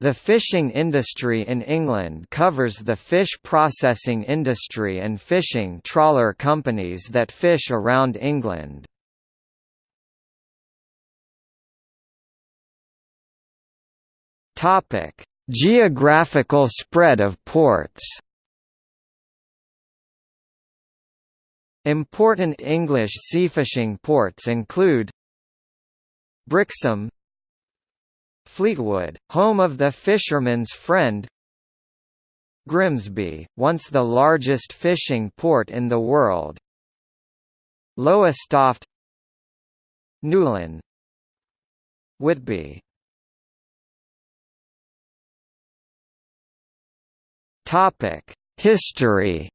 The fishing industry in England covers the fish processing industry and fishing trawler companies that fish around England. Topic: Geographical spread of ports. Important English seafishing ports include Brixham Fleetwood, home of the fisherman's friend Grimsby, once the largest fishing port in the world. Lowestoft Newlyn Whitby. History.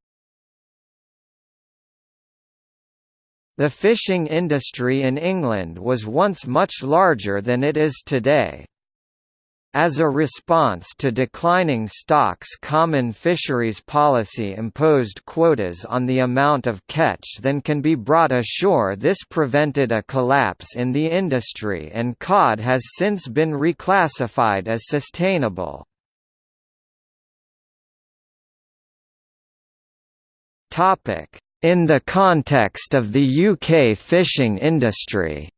The fishing industry in England was once much larger than it is today. As a response to declining stocks common fisheries policy imposed quotas on the amount of catch than can be brought ashore this prevented a collapse in the industry and cod has since been reclassified as sustainable. In the context of the UK fishing industry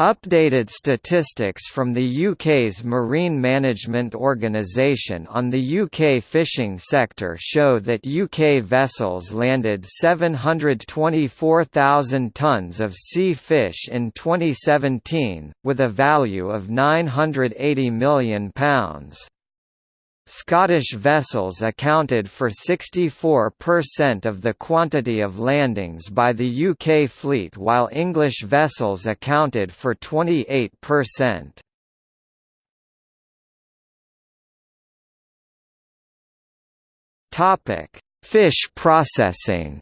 Updated statistics from the UK's Marine Management Organisation on the UK fishing sector show that UK vessels landed 724,000 tonnes of sea fish in 2017, with a value of £980 million. Scottish vessels accounted for 64% of the quantity of landings by the UK fleet while English vessels accounted for 28%. Fish processing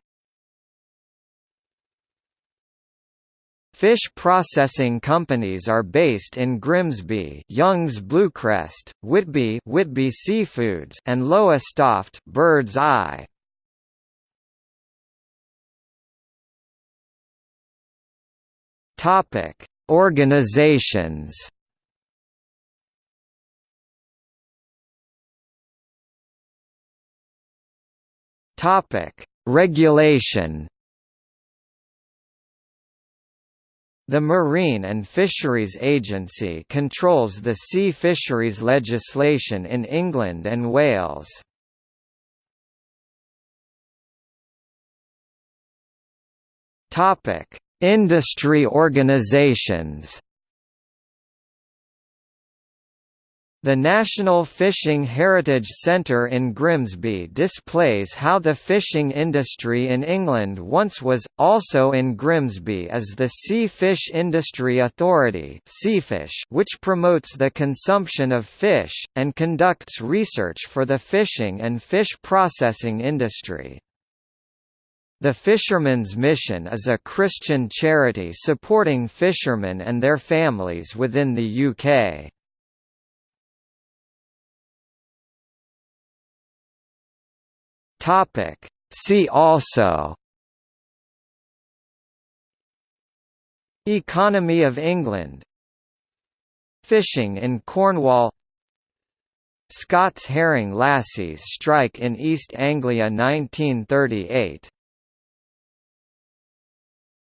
Fish processing companies are based in Grimsby, Young's Bluecrest, Whitby, Whitby Seafoods, and Lowestoft, Bird's Eye. Topic: Organizations. Topic: Regulation. The Marine and Fisheries Agency controls the sea fisheries legislation in England and Wales. Industry organisations The National Fishing Heritage Centre in Grimsby displays how the fishing industry in England once was. Also in Grimsby is the Sea Fish Industry Authority which promotes the consumption of fish, and conducts research for the fishing and fish processing industry. The Fisherman's Mission is a Christian charity supporting fishermen and their families within the UK. Topic. See also. Economy of England. Fishing in Cornwall. Scots herring lassies strike in East Anglia 1938